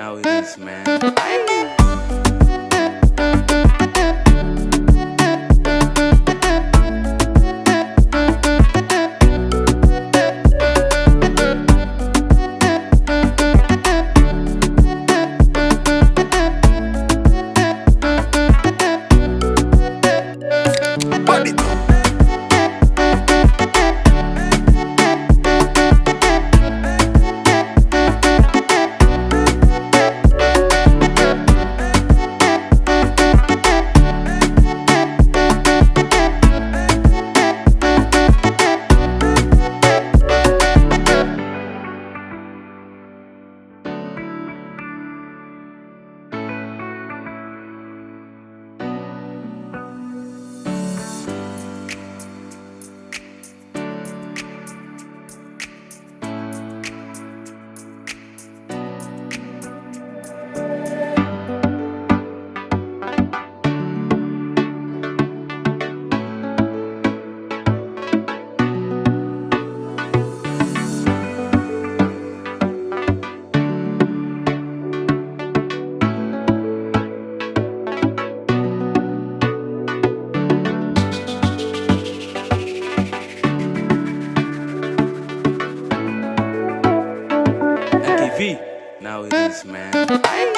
now it is, man. Now it is, man.